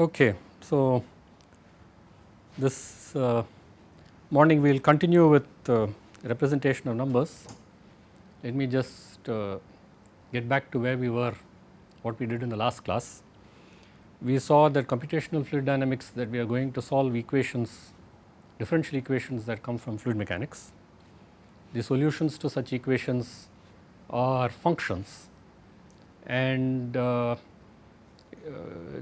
Okay, so this uh, morning we will continue with uh, representation of numbers. Let me just uh, get back to where we were, what we did in the last class. We saw that computational fluid dynamics that we are going to solve equations, differential equations that come from fluid mechanics. The solutions to such equations are functions and uh,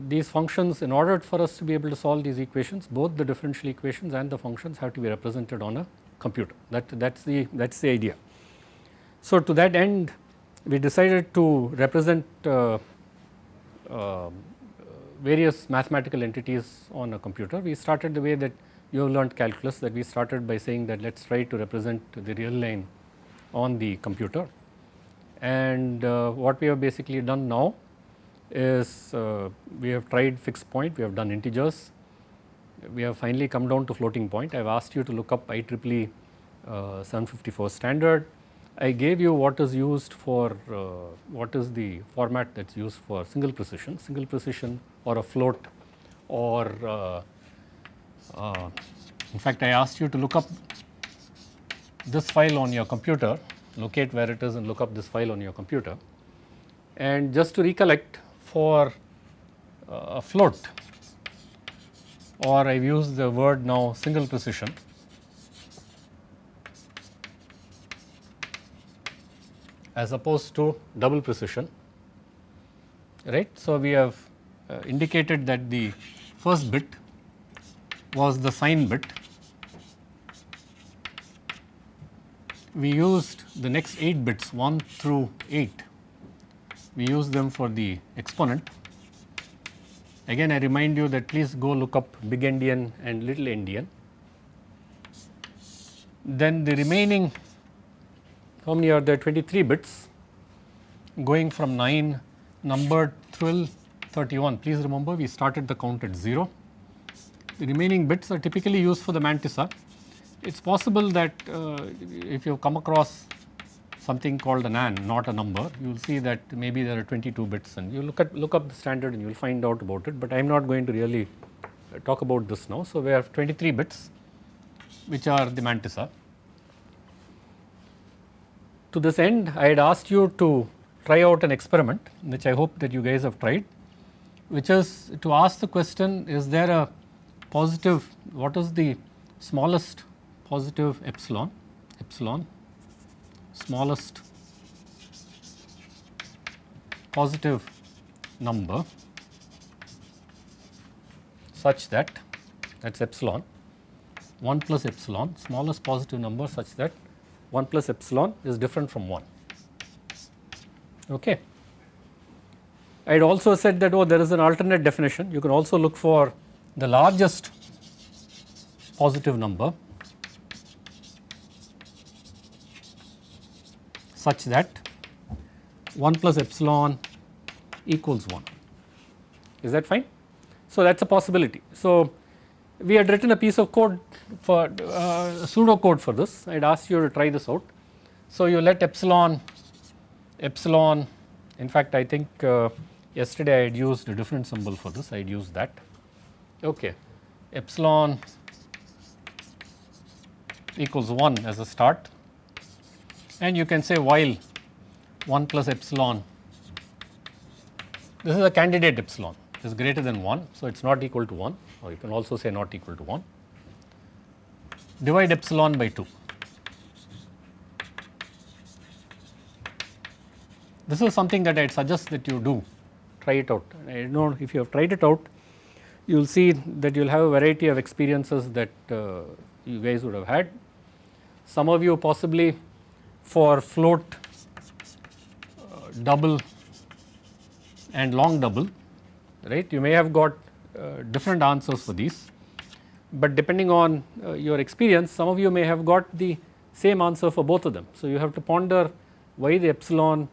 these functions in order for us to be able to solve these equations both the differential equations and the functions have to be represented on a computer that that is the that is the idea. So, to that end we decided to represent uh, uh, various mathematical entities on a computer. We started the way that you have learned calculus that we started by saying that let us try to represent the real line on the computer and uh, what we have basically done now is uh, we have tried fixed point, we have done integers, we have finally come down to floating point. I have asked you to look up IEEE uh, 754 standard. I gave you what is used for uh, what is the format that is used for single precision, single precision or a float or uh, uh, in fact I asked you to look up this file on your computer, locate where it is and look up this file on your computer. And just to recollect for uh, a float or I have used the word now single precision. as opposed to double precision right. So, we have uh, indicated that the first bit was the sign bit. We used the next 8 bits 1 through 8 we use them for the exponent. Again I remind you that please go look up big endian and little endian. Then the remaining how many are there 23 bits going from 9 number 12 31 please remember we started the count at 0. The remaining bits are typically used for the mantissa. It is possible that uh, if you come across something called an NaN not a number you will see that maybe there are 22 bits and you look at look up the standard and you will find out about it but I am not going to really uh, talk about this now. So, we have 23 bits which are the mantissa. To this end I had asked you to try out an experiment which I hope that you guys have tried which is to ask the question is there a positive what is the smallest positive epsilon epsilon smallest positive number such that that is epsilon 1 plus epsilon smallest positive number such that 1 plus epsilon is different from 1. Okay. I had also said that oh there is an alternate definition you can also look for the largest positive number such that 1 plus epsilon equals 1. Is that fine? So, that is a possibility. So, we had written a piece of code for uh, pseudo code for this. I had asked you to try this out. So, you let epsilon, epsilon, in fact, I think uh, yesterday I had used a different symbol for this, I had used that. Okay, epsilon equals 1 as a start and you can say while 1 plus epsilon this is a candidate epsilon is greater than 1. So, it is not equal to 1 or you can also say not equal to 1 divide epsilon by 2. This is something that I suggest that you do try it out. I know if you have tried it out you will see that you will have a variety of experiences that uh, you guys would have had. Some of you possibly for float uh, double and long double right you may have got uh, different answers for these but depending on uh, your experience some of you may have got the same answer for both of them. So, you have to ponder why the epsilon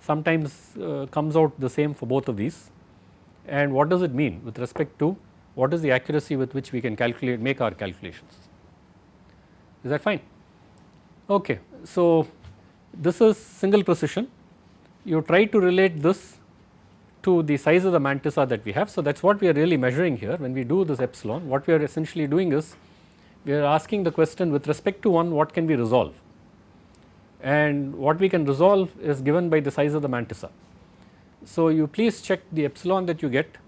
sometimes uh, comes out the same for both of these and what does it mean with respect to what is the accuracy with which we can calculate make our calculations. Is that fine? Okay. So, this is single precision. You try to relate this to the size of the mantissa that we have. So, that is what we are really measuring here when we do this epsilon. What we are essentially doing is we are asking the question with respect to 1 what can we resolve? And what we can resolve is given by the size of the mantissa. So, you please check the epsilon that you get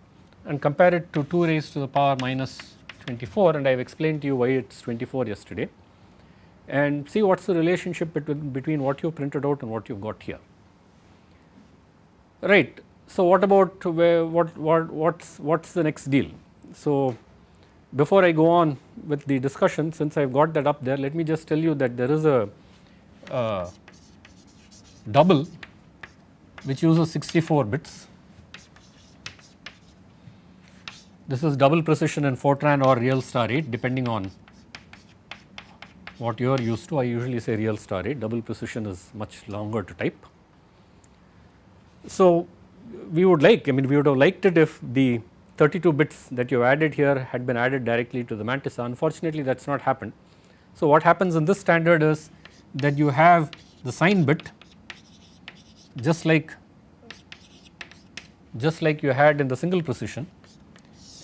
and compare it to 2 raised to the power minus 24 and I have explained to you why it is 24 yesterday and see what is the relationship between, between what you printed out and what you have got here. Right. So, what about where, what what what's what's the next deal? So, before I go on with the discussion since I have got that up there let me just tell you that there is a uh, double which uses 64 bits. This is double precision in Fortran or real star 8 depending on what you are used to. I usually say real star 8, double precision is much longer to type. So, we would like I mean we would have liked it if the 32 bits that you added here had been added directly to the mantissa unfortunately that has not happened. So, what happens in this standard is that you have the sign bit just like just like you had in the single precision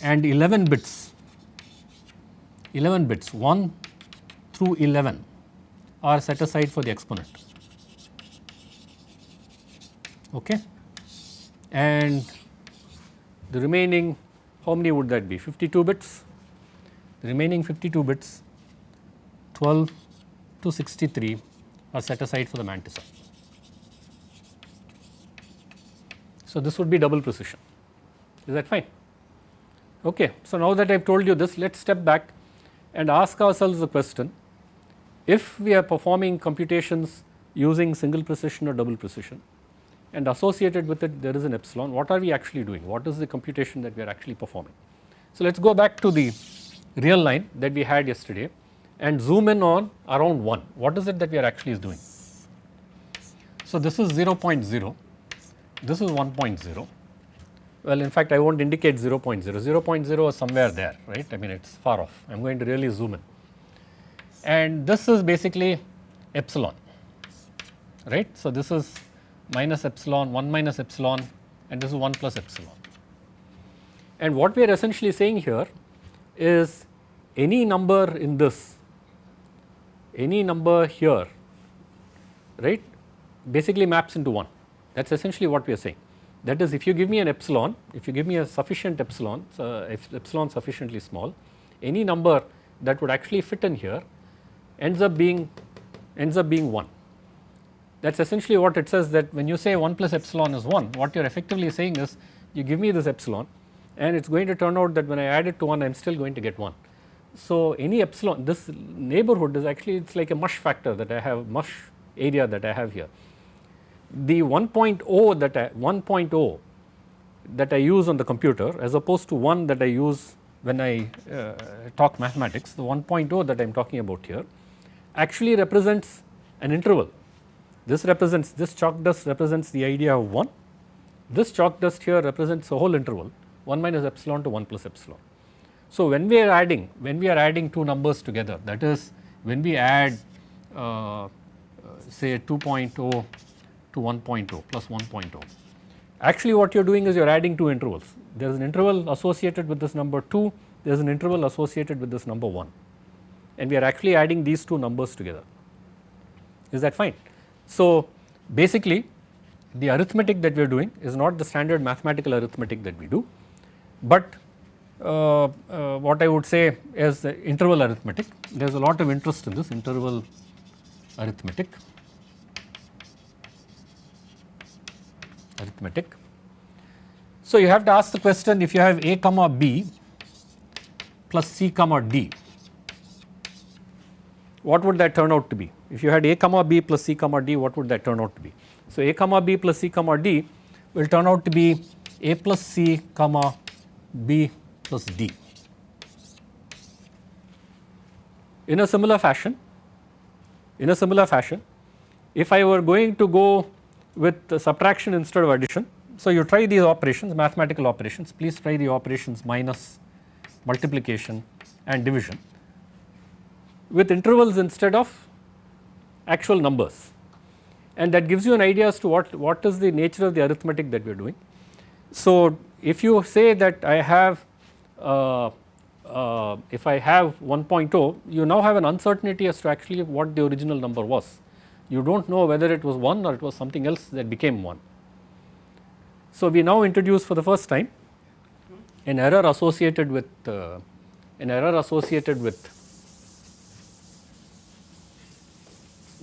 and 11 bits 11 bits 1 through 11 are set aside for the exponent. Okay? And the remaining how many would that be? 52 bits? The remaining 52 bits 12 to 63 are set aside for the mantissa. So, this would be double precision. Is that fine? Okay. So, now that I have told you this let us step back and ask ourselves the question if we are performing computations using single precision or double precision and associated with it there is an epsilon what are we actually doing? What is the computation that we are actually performing. So, let us go back to the real line that we had yesterday and zoom in on around 1 what is it that we are actually doing. So, this is 0.0 this is 1.0 well in fact I will not indicate 0.0 0.0 is somewhere there right? I mean it is far off. I am going to really zoom in and this is basically epsilon right. So, this is minus epsilon 1 minus epsilon and this is 1 plus epsilon. And what we are essentially saying here is any number in this any number here right basically maps into 1 that is essentially what we are saying. That is if you give me an epsilon if you give me a sufficient epsilon uh, epsilon sufficiently small any number that would actually fit in here ends up being ends up being 1. That is essentially what it says that when you say 1 plus epsilon is 1 what you are effectively saying is you give me this epsilon and it is going to turn out that when I add it to 1 I am still going to get 1. So, any epsilon this neighborhood is actually it is like a mush factor that I have mush area that I have here. The 1.0 that I 1.0 that I use on the computer as opposed to 1 that I use when I uh, talk mathematics the 1.0 that I am talking about here actually represents an interval. This represents this chalk dust represents the idea of 1, this chalk dust here represents a whole interval 1 minus epsilon to 1 plus epsilon. So, when we are adding when we are adding two numbers together that is when we add uh, say 2.0 to 1.0 plus 1.0 actually what you are doing is you are adding two intervals there is an interval associated with this number 2 there is an interval associated with this number 1 and we are actually adding these two numbers together is that fine. So, basically the arithmetic that we are doing is not the standard mathematical arithmetic that we do, but uh, uh, what I would say is the interval arithmetic. There is a lot of interest in this interval arithmetic. Arithmetic. So, you have to ask the question if you have a comma b plus c comma d, what would that turn out to be? If you had a comma b plus c comma d, what would that turn out to be? So, a comma b plus c comma d will turn out to be a plus c comma b plus d. In a similar fashion, in a similar fashion, if I were going to go with subtraction instead of addition, so you try these operations, mathematical operations, please try the operations minus, multiplication and division with intervals instead of actual numbers and that gives you an idea as to what, what is the nature of the arithmetic that we are doing. So, if you say that I have uh, uh, if I have 1.0 you now have an uncertainty as to actually what the original number was. You do not know whether it was 1 or it was something else that became 1. So, we now introduce for the first time an error associated with uh, an error associated with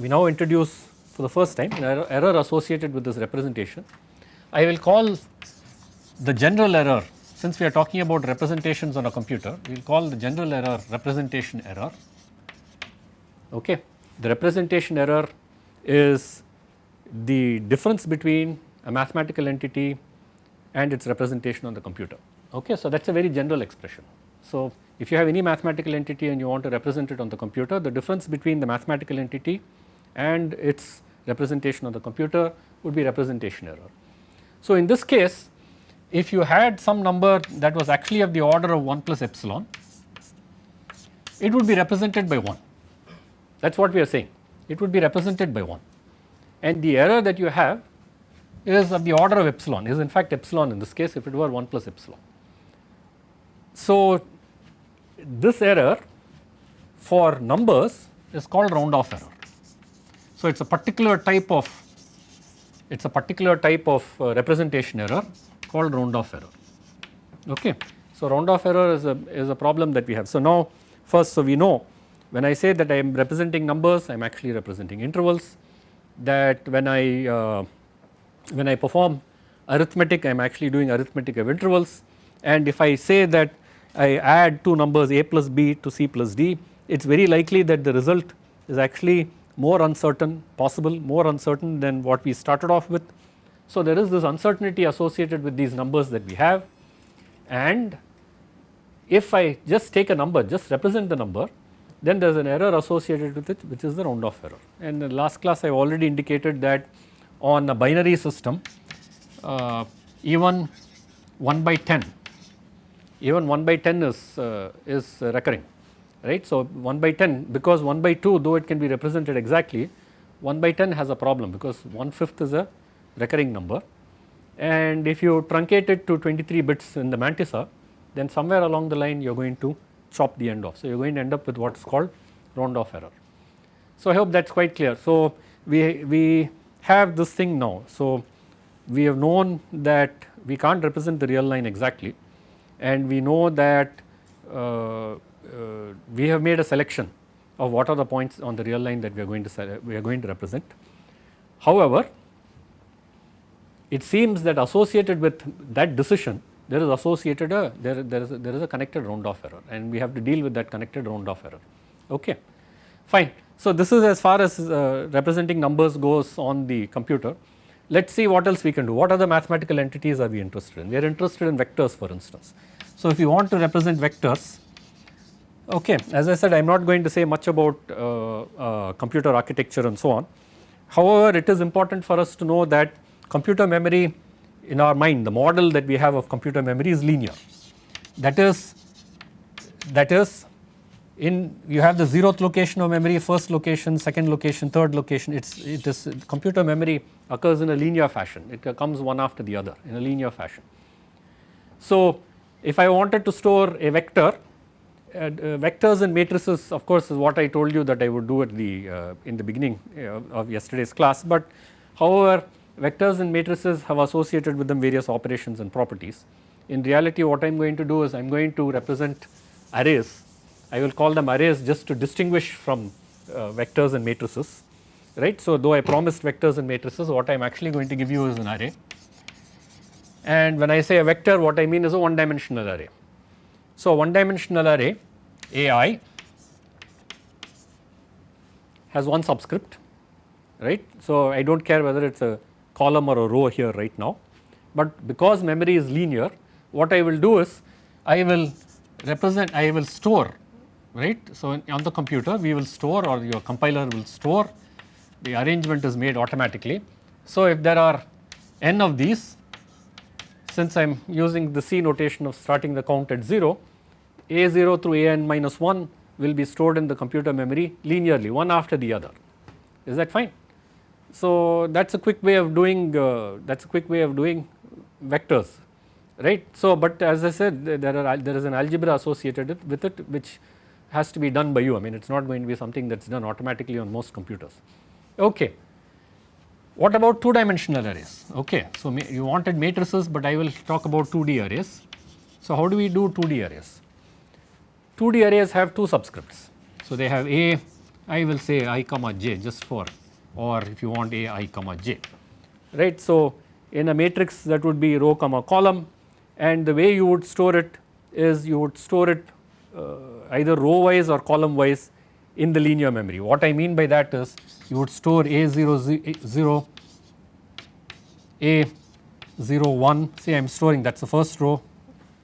we now introduce for the first time an error, error associated with this representation. I will call the general error since we are talking about representations on a computer we will call the general error representation error okay. The representation error is the difference between a mathematical entity and its representation on the computer okay. So that is a very general expression. So if you have any mathematical entity and you want to represent it on the computer the difference between the mathematical entity and its representation on the computer would be representation error. So in this case if you had some number that was actually of the order of 1 plus epsilon it would be represented by 1 that is what we are saying it would be represented by 1 and the error that you have is of the order of epsilon is in fact epsilon in this case if it were 1 plus epsilon. So this error for numbers is called round off error. So it is a particular type of it is a particular type of uh, representation error called round off error okay. So round off error is a is a problem that we have. So now first so we know when I say that I am representing numbers I am actually representing intervals that when I uh, when I perform arithmetic I am actually doing arithmetic of intervals and if I say that I add two numbers a plus b to c plus d it is very likely that the result is actually more uncertain possible more uncertain than what we started off with. So there is this uncertainty associated with these numbers that we have. And if I just take a number just represent the number then there is an error associated with it which is the round off error. And in the last class I already indicated that on a binary system uh, even 1 by 10 even 1 by 10 is, uh, is recurring right. So 1 by 10 because 1 by 2 though it can be represented exactly 1 by 10 has a problem because 1 fifth is a recurring number and if you truncate it to 23 bits in the mantissa then somewhere along the line you are going to chop the end off. So you are going to end up with what is called round off error. So I hope that is quite clear. So we, we have this thing now. So we have known that we can't represent the real line exactly and we know that uh, uh, we have made a selection of what are the points on the real line that we are going to we are going to represent. However, it seems that associated with that decision there is associated a there there is a, there is a connected round off error and we have to deal with that connected round off error. Okay. Fine. So this is as far as uh, representing numbers goes on the computer. Let us see what else we can do. What other mathematical entities are we interested in? We are interested in vectors for instance. So if you want to represent vectors okay as I said I am not going to say much about uh, uh, computer architecture and so on. However it is important for us to know that computer memory in our mind the model that we have of computer memory is linear. That is that is in you have the zeroth location of memory first location second location third location. It's it is computer memory occurs in a linear fashion. It comes one after the other in a linear fashion. So if i wanted to store a vector uh, uh, vectors and matrices of course is what i told you that i would do at the uh, in the beginning uh, of yesterday's class but however vectors and matrices have associated with them various operations and properties. In reality what I am going to do is I am going to represent arrays, I will call them arrays just to distinguish from uh, vectors and matrices right. So though I promised vectors and matrices what I am actually going to give you is an array and when I say a vector what I mean is a one dimensional array. So one dimensional array AI has one subscript right. So I do not care whether it is a column or a row here right now. But because memory is linear what I will do is I will represent I will store right. So on the computer we will store or your compiler will store the arrangement is made automatically. So if there are n of these since I am using the C notation of starting the count at 0 a0 through an minus 1 will be stored in the computer memory linearly one after the other is that fine. So that is a quick way of doing uh, that is a quick way of doing vectors right. So, but as I said there are there is an algebra associated with it which has to be done by you I mean it is not going to be something that is done automatically on most computers. Okay. What about two dimensional arrays? Okay. So, you wanted matrices but I will talk about 2D arrays. So, how do we do 2D arrays? 2D arrays have two subscripts. So, they have A I will say i comma j just for or if you want A i comma j right. So, in a matrix that would be row comma column and the way you would store it is you would store it uh, either row wise or column wise in the linear memory. What I mean by that is you would store A0 0 A01 say I am storing that is the first row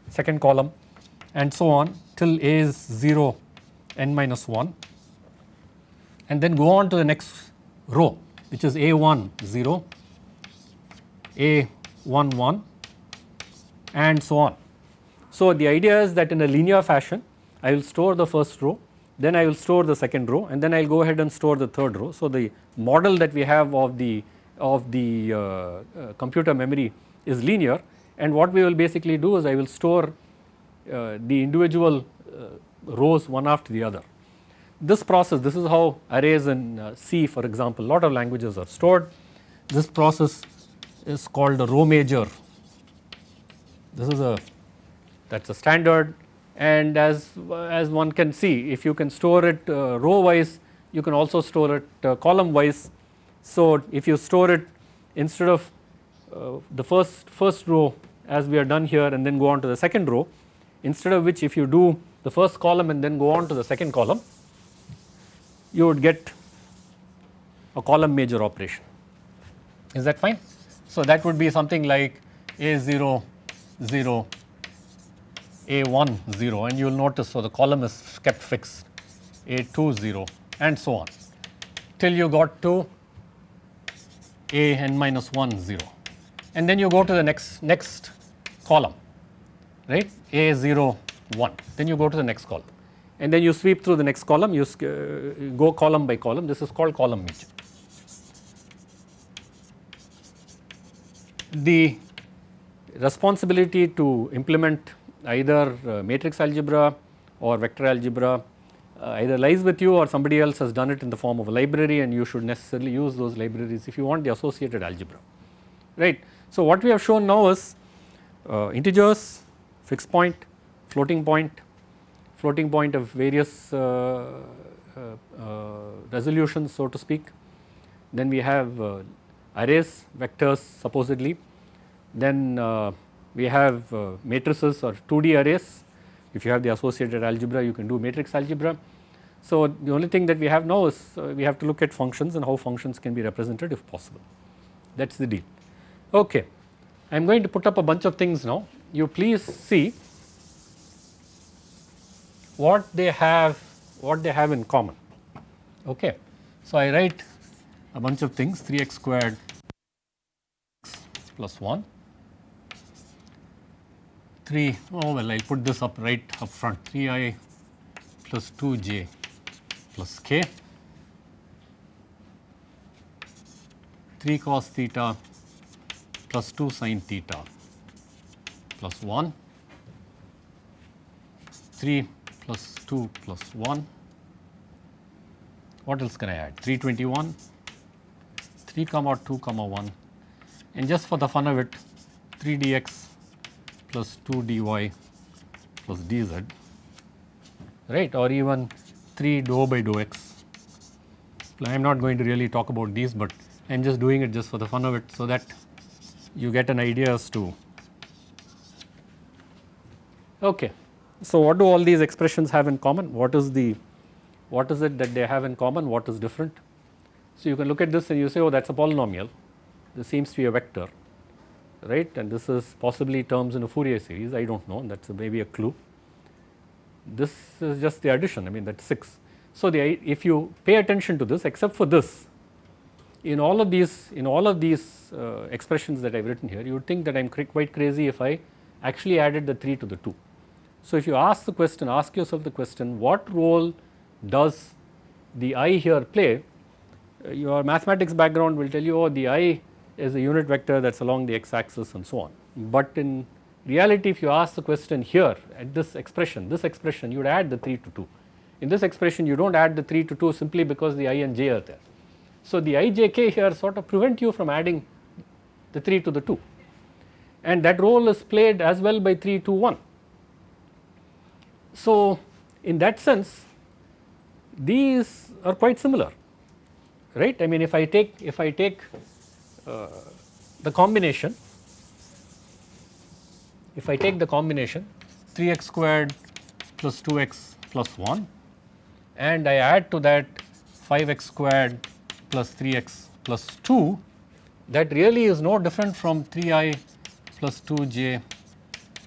second column and so on till A is 0 n minus 1 and then go on to the next row which is A1 0 A1 1 and so on. So, the idea is that in a linear fashion I will store the first row then I will store the second row and then I will go ahead and store the third row. So, the model that we have of the of the uh, uh, computer memory is linear and what we will basically do is I will store the individual uh, rows one after the other. This process this is how arrays in uh, C for example lot of languages are stored. This process is called a row major. This is a that is a standard and as, as one can see if you can store it uh, row wise you can also store it uh, column wise. So, if you store it instead of uh, the first first row as we are done here and then go on to the second row instead of which if you do the first column and then go on to the second column you would get a column major operation. Is that fine. So, that would be something like A0 0 a1 0 and you will notice so the column is kept fixed A2 0 and so on till you got to A n minus 1 0 and then you go to the next next column right? A 0 1 then you go to the next column. And then you sweep through the next column. You uh, go column by column. This is called column major. The responsibility to implement either uh, matrix algebra or vector algebra uh, either lies with you or somebody else has done it in the form of a library and you should necessarily use those libraries if you want the associated algebra. Right. So, what we have shown now is uh, integers, fixed point, floating point, floating point of various uh, uh, uh resolutions so to speak. Then we have arrays, vectors supposedly, then we have uh, matrices or 2D arrays. If you have the associated algebra, you can do matrix algebra. So, the only thing that we have now is uh, we have to look at functions and how functions can be represented if possible. That is the deal. Okay. I am going to put up a bunch of things now. You please see what they have, what they have in common. Okay. So, I write a bunch of things 3x squared plus 1 3 oh well I will put this up right up front 3i plus 2j plus k 3 cos theta plus 2 sin theta plus 1 3 plus 2 plus 1 what else can I add? 321 3 comma 2 comma 1 and just for the fun of it 3 dx plus 2 dy plus dz. Right? Or even 3 dou by dou x. I am not going to really talk about these, but I am just doing it just for the fun of it so that you get an idea as to okay. So, what do all these expressions have in common? What is the what is it that they have in common? What is different? So, you can look at this and you say oh that is a polynomial, this seems to be a vector right and this is possibly terms in a Fourier series I do not know that is maybe a clue. This is just the addition I mean that is 6. So, the if you pay attention to this except for this in all of these in all of these uh, expressions that I have written here you would think that I am quite crazy if I actually added the 3 to the 2. So, if you ask the question ask yourself the question what role does the i here play uh, your mathematics background will tell you oh the i is a unit vector that is along the x axis and so on. But in, reality if you ask the question here at this expression, this expression you would add the 3 to 2. In this expression you do not add the 3 to 2 simply because the i and j are there. So, the i j k here sort of prevent you from adding the 3 to the 2 and that role is played as well by 3 to 1. So, in that sense these are quite similar right? I mean if I take if I take uh, the combination if I take the combination 3x squared plus 2x plus 1 and I add to that 5x squared plus 3x plus 2 that really is no different from 3i plus 2j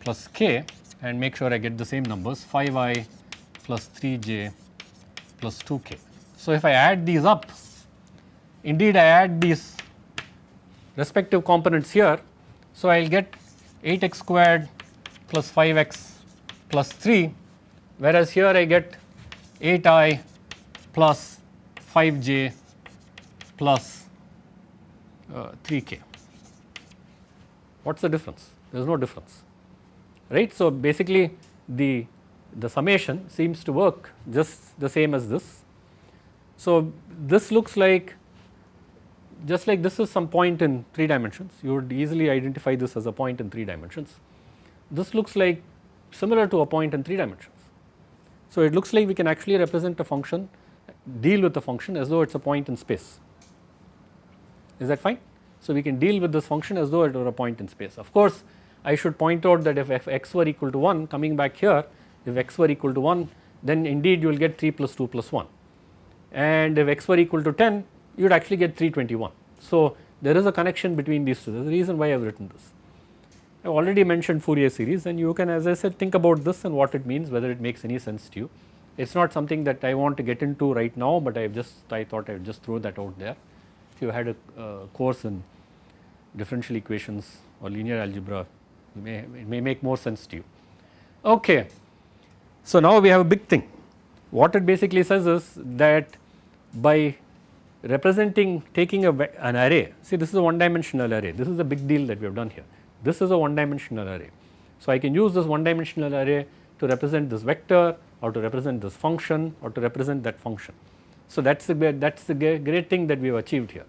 plus k and make sure I get the same numbers 5i plus 3j plus 2k. So, if I add these up indeed I add these respective components here. So, I will get 8x squared plus 5x plus 3 whereas here I get 8i plus 5j plus uh, 3k. What is the difference? There is no difference right. So, basically the, the summation seems to work just the same as this. So, this looks like just like this is some point in 3 dimensions, you would easily identify this as a point in 3 dimensions. This looks like similar to a point in 3 dimensions. So, it looks like we can actually represent a function, deal with the function as though it is a point in space. Is that fine? So, we can deal with this function as though it were a point in space. Of course, I should point out that if x were equal to 1 coming back here, if x were equal to 1 then indeed you will get 3 plus 2 plus 1 and if x were equal to 10 you would actually get 321. So, there is a connection between these two, there is a reason why I have written this. I have already mentioned Fourier series and you can as I said think about this and what it means whether it makes any sense to you. It is not something that I want to get into right now, but I have just I thought I would just throw that out there. If you had a uh, course in differential equations or linear algebra, you may it may make more sense to you. Okay. So, now we have a big thing. What it basically says is that by representing taking a, an array, see this is a one dimensional array, this is a big deal that we have done here. This is a one dimensional array. So, I can use this one dimensional array to represent this vector or to represent this function or to represent that function. So, that is the that is the great thing that we have achieved here.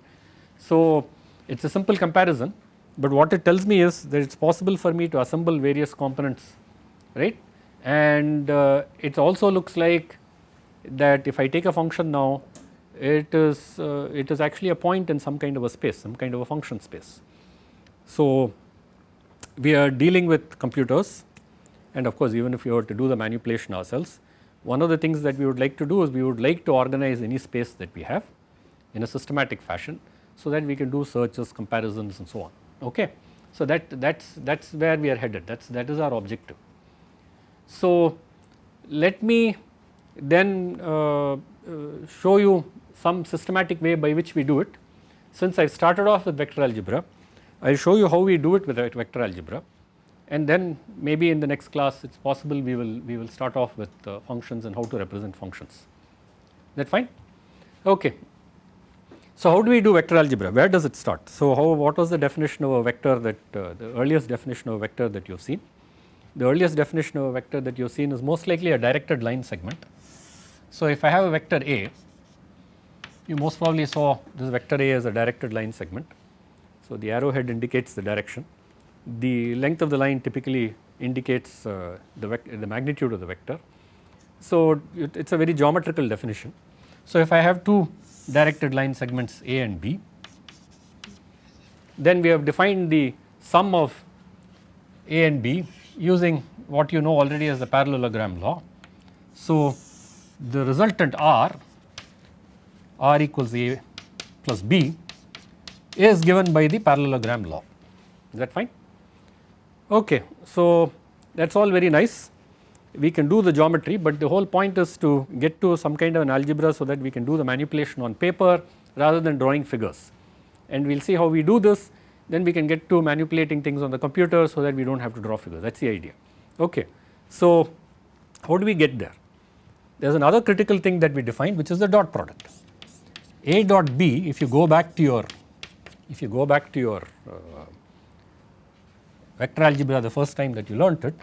So, it is a simple comparison, but what it tells me is that it is possible for me to assemble various components right and uh, it also looks like that if I take a function now it is uh, it is actually a point in some kind of a space some kind of a function space. So, we are dealing with computers and of course, even if we were to do the manipulation ourselves one of the things that we would like to do is we would like to organize any space that we have in a systematic fashion so that we can do searches comparisons and so on okay. So, that that is that is where we are headed that is that is our objective. So, let me then uh, uh, show you some systematic way by which we do it. Since I started off with vector algebra, I will show you how we do it with vector algebra and then maybe in the next class it is possible we will we will start off with uh, functions and how to represent functions. Is that fine? Okay. So, how do we do vector algebra? Where does it start? So, how what was the definition of a vector that uh, the earliest definition of a vector that you have seen? The earliest definition of a vector that you have seen is most likely a directed line segment. So, if I have a vector A you most probably saw this vector A as a directed line segment. So, the arrowhead indicates the direction. The length of the line typically indicates uh, the, the magnitude of the vector. So, it is a very geometrical definition. So, if I have two directed line segments A and B, then we have defined the sum of A and B using what you know already as the parallelogram law. So, the resultant R r equals a plus b is given by the parallelogram law. Is that fine? Okay. So, that is all very nice. We can do the geometry, but the whole point is to get to some kind of an algebra so that we can do the manipulation on paper rather than drawing figures. And we will see how we do this, then we can get to manipulating things on the computer so that we do not have to draw figures, that is the idea. Okay. So, how do we get there? There is another critical thing that we define which is the dot product. A dot B if you go back to your if you go back to your uh, vector algebra the first time that you learnt it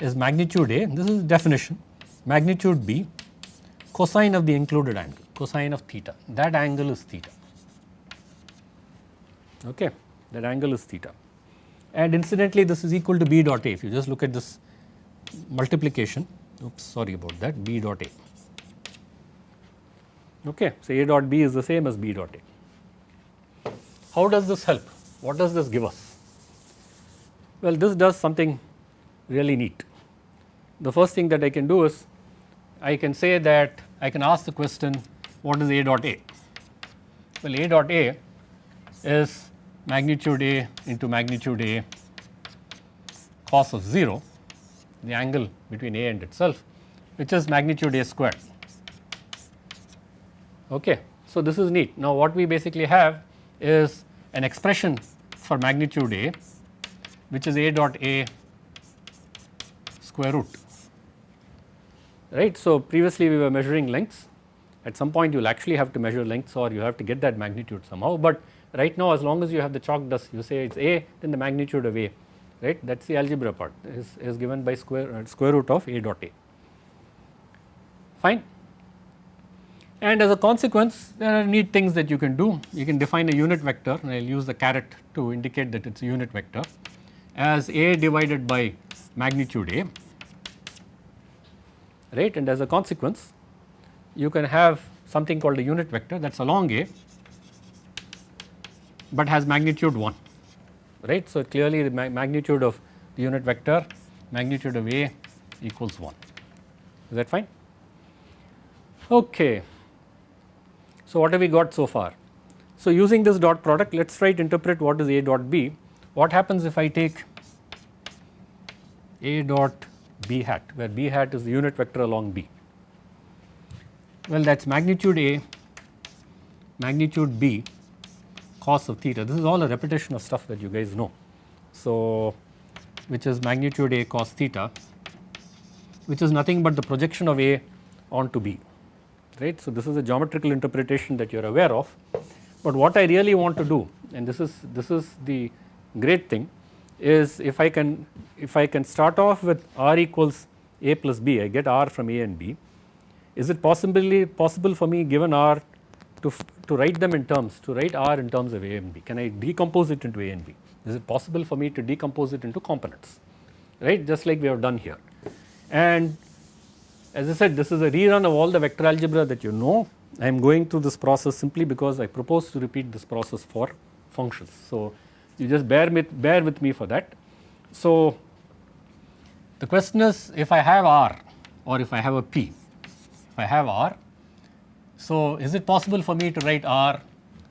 is magnitude A, this is definition, magnitude B, cosine of the included angle, cosine of theta, that angle is theta, okay, that angle is theta. And incidentally this is equal to B dot A, if you just look at this multiplication, oops sorry about that, B dot A. Okay, so A dot B is the same as B dot A. How does this help? What does this give us? Well, this does something really neat. The first thing that I can do is I can say that I can ask the question what is A dot A? Well, A dot A is magnitude A into magnitude A cos of 0, the angle between A and itself which is magnitude A squared. Okay. So, this is neat. Now, what we basically have is an expression for magnitude A which is A dot A square root right. So, previously we were measuring lengths. At some point you will actually have to measure lengths or you have to get that magnitude somehow, but right now as long as you have the chalk dust you say it is A then the magnitude of A. Right? That is the algebra part. Is, is given by square uh, square root of A dot A. Fine. And as a consequence there are neat things that you can do. You can define a unit vector and I will use the caret to indicate that it is a unit vector as A divided by magnitude A right and as a consequence you can have something called a unit vector that is along A but has magnitude 1 right. So, clearly the ma magnitude of the unit vector magnitude of A equals 1 is that fine. Okay. So, what have we got so far? So, using this dot product let us try to interpret what is A dot B. What happens if I take A dot b hat where b hat is the unit vector along b. Well that is magnitude A, magnitude B cos of theta. This is all a repetition of stuff that you guys know. So, which is magnitude A cos theta which is nothing but the projection of A onto B right. So, this is a geometrical interpretation that you are aware of, but what I really want to do and this is this is the great thing is if I can if I can start off with r equals a plus b I get r from a and b. Is it possibly possible for me given r to, to write them in terms to write r in terms of a and b? Can I decompose it into a and b? Is it possible for me to decompose it into components? Right? Just like we have done here. And as I said this is a rerun of all the vector algebra that you know. I am going through this process simply because I propose to repeat this process for functions. So, you just bear with, bear with me for that. So, the question is if I have R or if I have a P, if I have R, so is it possible for me to write R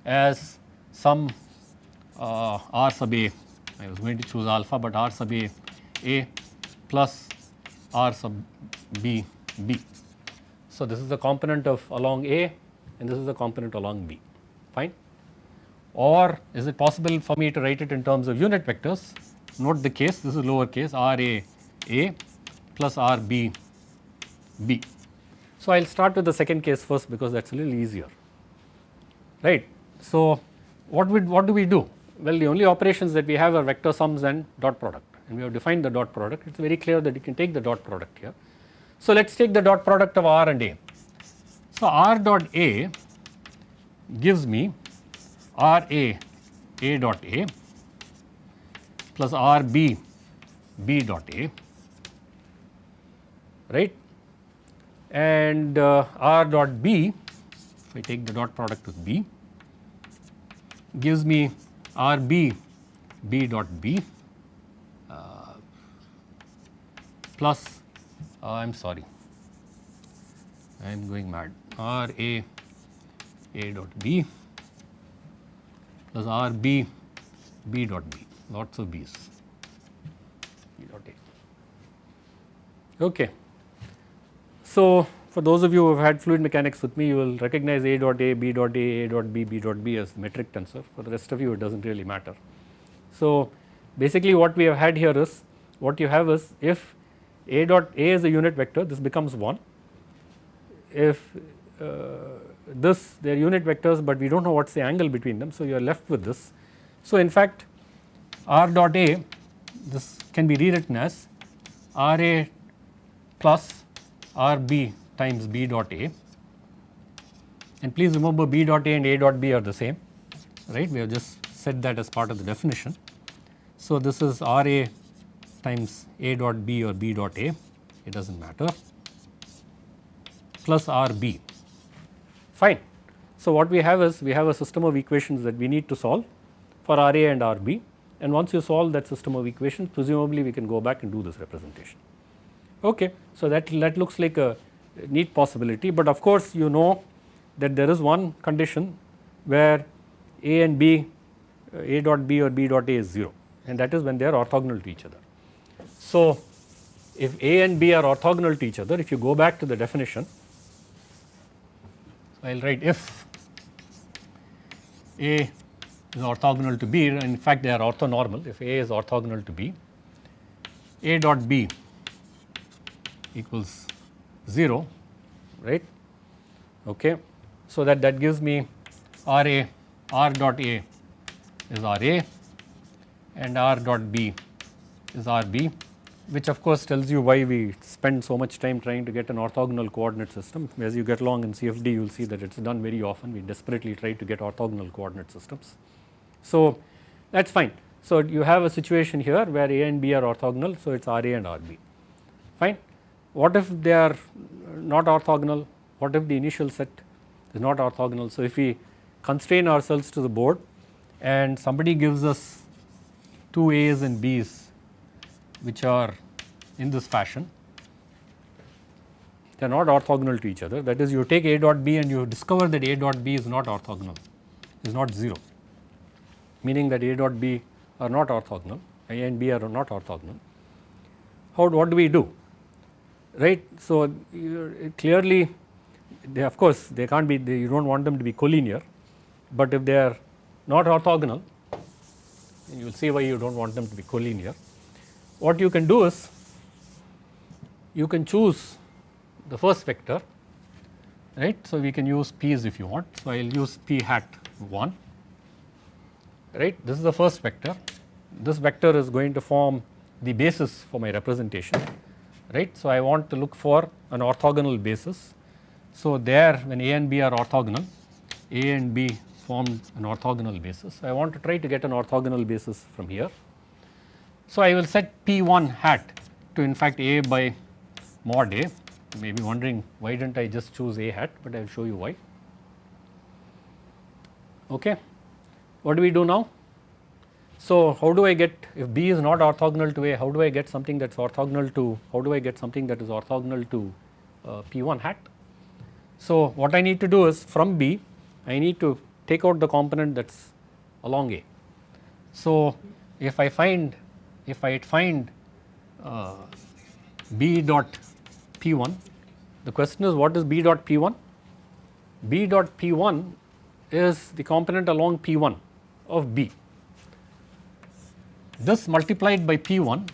as some uh, R sub A, I was going to choose alpha but R sub A, A plus R sub B, B. So, this is the component of along A and this is the component along B, fine or is it possible for me to write it in terms of unit vectors note the case this is lower case r a a plus r b b. So, I will start with the second case first because that is a little easier right. So, what we what do we do? Well the only operations that we have are vector sums and dot product and we have defined the dot product it is very clear that you can take the dot product here. So, let us take the dot product of r and a. So, r dot a gives me R A A dot A plus R B B dot A right? And uh, R dot B if I take the dot product with B gives me R B B dot B uh, plus uh, I am sorry I am going mad. R A A dot B plus R B B dot B lots of B's B dot A. Okay. So, for those of you who have had fluid mechanics with me you will recognize A dot A, B dot A, A dot B, B dot B as metric tensor for the rest of you it does not really matter. So, basically what we have had here is what you have is if A dot A is a unit vector this becomes 1 if uh, this they are unit vectors, but we do not know what is the angle between them. So, you are left with this. So, in fact r dot a this can be rewritten as R A plus R B times B dot A and please remember B dot A and A dot B are the same right we have just said that as part of the definition. So, this is R A times A dot B or B dot A it does not matter plus R B fine. So, what we have is we have a system of equations that we need to solve for R A and R B and once you solve that system of equations presumably we can go back and do this representation. Okay. So, that, that looks like a neat possibility, but of course you know that there is one condition where A and B uh, A dot B or B dot A is 0 and that is when they are orthogonal to each other. So, if A and B are orthogonal to each other if you go back to the definition I will write if A is orthogonal to B and in fact they are orthonormal. If A is orthogonal to B A dot B equals 0 right? Okay. So that that gives me R A R dot A is R A and R dot B is R B which of course tells you why we spend so much time trying to get an orthogonal coordinate system. As you get along in CFD you will see that it is done very often we desperately try to get orthogonal coordinate systems. So that is fine. So you have a situation here where A and B are orthogonal so it is RA and RB fine. What if they are not orthogonal? What if the initial set is not orthogonal? So if we constrain ourselves to the board and somebody gives us two A's and B's which are in this fashion they are not orthogonal to each other that is you take A dot B and you discover that A dot B is not orthogonal is not 0 meaning that A dot B are not orthogonal A and B are not orthogonal. How what do we do right. So, uh, clearly they of course they can't be they, you do not want them to be collinear, but if they are not orthogonal you will see why you do not want them to be collinear. What you can do is you can choose the first vector right. So, we can use p's if you want. So, I will use p hat 1 right this is the first vector this vector is going to form the basis for my representation right. So, I want to look for an orthogonal basis. So, there when A and B are orthogonal A and B form an orthogonal basis. I want to try to get an orthogonal basis from here. So, I will set P1 hat to in fact A by mod A you may be wondering why did not I just choose A hat, but I will show you why. Okay. What do we do now? So, how do I get if B is not orthogonal to A how do I get something that is orthogonal to how do I get something that is orthogonal to uh, P1 hat. So, what I need to do is from B I need to take out the component that is along A. So, if I find if I find uh, B dot P1 the question is what is B dot P1? B dot P1 is the component along P1 of B this multiplied by P1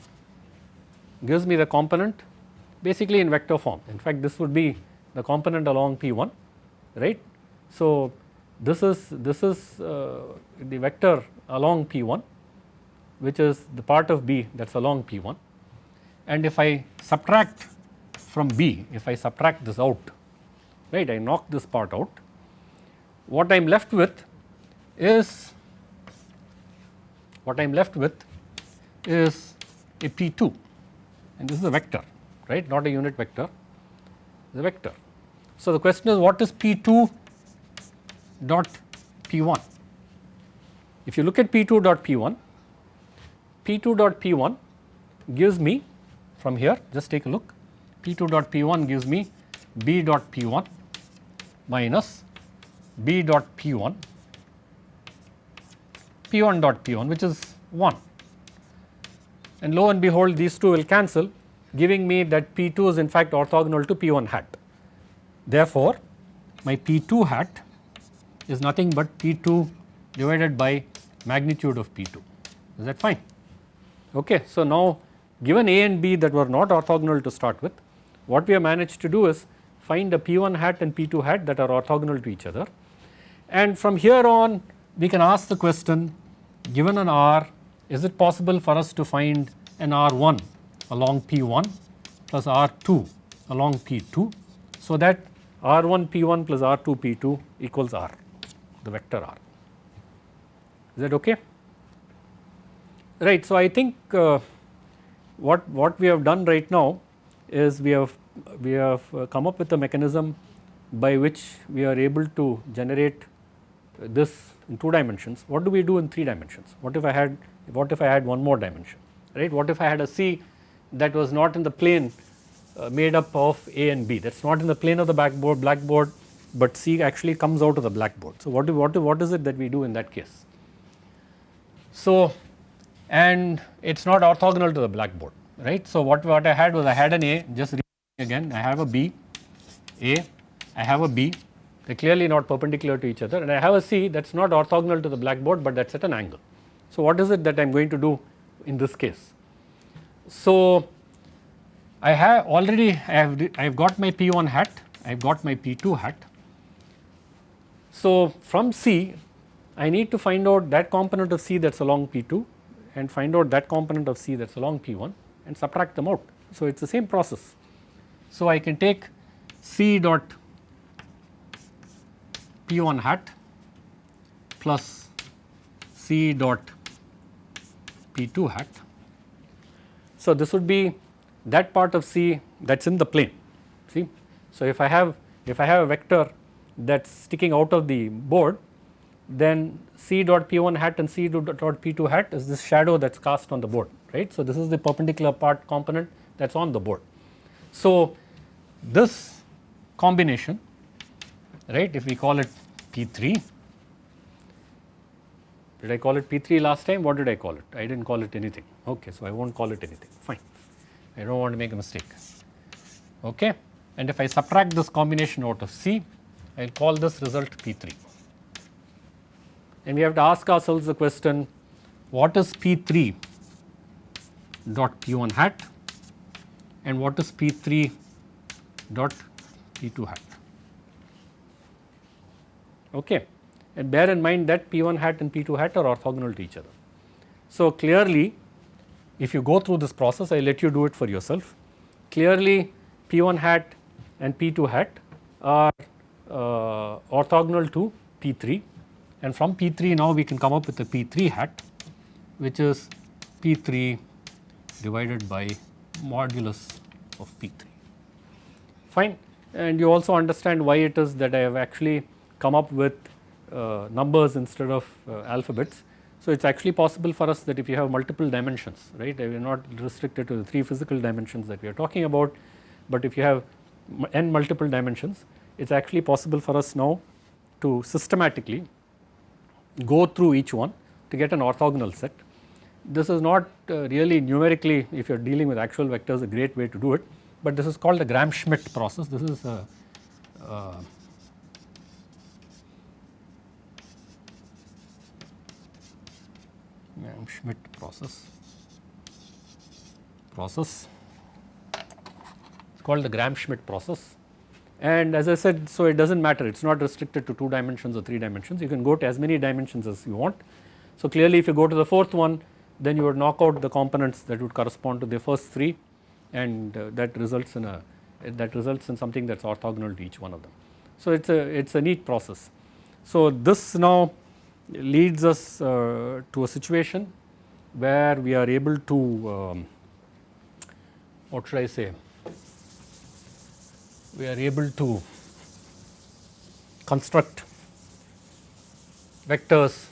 gives me the component basically in vector form. In fact, this would be the component along P1, right. So, this is this is uh, the vector along P1 which is the part of B that is along P1 and if I subtract from B, if I subtract this out, right, I knock this part out, what I am left with is what I am left with is a P2 and this is a vector right not a unit vector a vector. So, the question is what is P2 dot P1 if you look at P2 dot P1 P2 dot P1 gives me from here just take a look P2 dot P1 gives me B dot P1 minus B dot P1 P1 dot P1 which is 1 and lo and behold these two will cancel giving me that P2 is in fact orthogonal to P1 hat. Therefore, my P2 hat is nothing but P2 divided by magnitude of P2 is that fine. Okay. So, now given A and B that were not orthogonal to start with what we have managed to do is find a P1 hat and P2 hat that are orthogonal to each other and from here on we can ask the question given an R is it possible for us to find an R1 along P1 plus R2 along P2 so that R1 P1 plus R2 P2 equals R the vector R. Is that okay? Right. So, I think uh, what, what we have done right now is we have we have uh, come up with a mechanism by which we are able to generate this in 2 dimensions. What do we do in 3 dimensions? What if I had what if I had one more dimension right? What if I had a C that was not in the plane uh, made up of A and B that is not in the plane of the blackboard blackboard but C actually comes out of the blackboard. So, what, do, what, do, what is it that we do in that case? So, and it is not orthogonal to the blackboard right. So, what, what I had was I had an A just again I have a B, A, I have a B they are clearly not perpendicular to each other and I have a C that is not orthogonal to the blackboard but that is at an angle. So, what is it that I am going to do in this case? So, I have already I have I have got my P1 hat, I have got my P2 hat. So, from C I need to find out that component of C that is along P2 and find out that component of C that is along P1 and subtract them out. So, it is the same process. So, I can take C dot P1 hat plus C dot P2 hat. So, this would be that part of C that is in the plane see. So, if I have if I have a vector that is sticking out of the board then C dot P1 hat and C dot P2 hat is this shadow that is cast on the board right. So, this is the perpendicular part component that is on the board. So, this combination right if we call it P3 did I call it P3 last time? What did I call it? I did not call it anything. Okay so I will not call it anything. Fine. I do not want to make a mistake. Okay? And if I subtract this combination out of C I will call this result P3 and we have to ask ourselves the question what is P3 dot P1 hat and what is P3 dot P2 hat. Okay. And bear in mind that P1 hat and P2 hat are orthogonal to each other. So, clearly if you go through this process I let you do it for yourself. Clearly P1 hat and P2 hat are uh, orthogonal to P3 and from P3 now we can come up with a P3 hat which is P3 divided by modulus of P3 fine. And you also understand why it is that I have actually come up with uh, numbers instead of uh, alphabets. So, it is actually possible for us that if you have multiple dimensions right we are not restricted to the 3 physical dimensions that we are talking about, but if you have n multiple dimensions it is actually possible for us now to systematically go through each one to get an orthogonal set. This is not uh, really numerically if you are dealing with actual vectors a great way to do it, but this is called the Gram-Schmidt process. This is a, uh, Gram-Schmidt process process it's called the Gram-Schmidt process and as I said so it does not matter it is not restricted to 2 dimensions or 3 dimensions you can go to as many dimensions as you want. So clearly if you go to the fourth one then you would knock out the components that would correspond to the first 3 and uh, that results in a that results in something that is orthogonal to each one of them. So it is a it is a neat process. So this now leads us uh, to a situation where we are able to um, what should I say we are able to construct vectors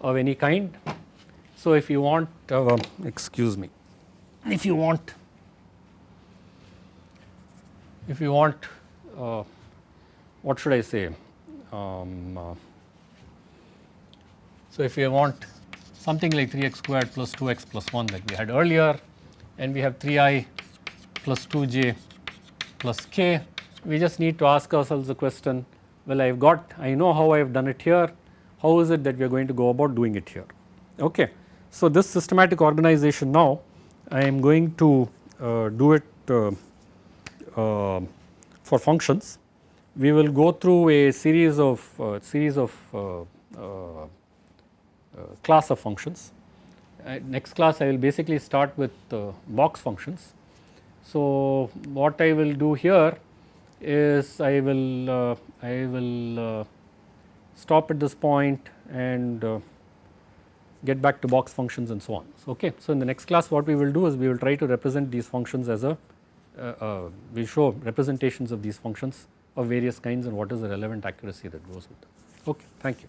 of any kind. So, if you want uh, excuse me if you want if you want uh, what should I say um, uh, so if you want something like 3x squared plus 2x plus 1 that we had earlier and we have 3i plus 2j plus k, we just need to ask ourselves the question, well I have got, I know how I have done it here, how is it that we are going to go about doing it here. Okay. So, this systematic organization now I am going to uh, do it uh, uh, for functions. We will go through a series of uh, series of uh, uh, class of functions next class I will basically start with box functions. So, what I will do here is I will uh, I will uh, stop at this point and uh, get back to box functions and so on. So, okay. so in the next class what we will do is we will try to represent these functions as a uh, uh, we show representations of these functions of various kinds and what is the relevant accuracy that goes with them. Okay, thank you.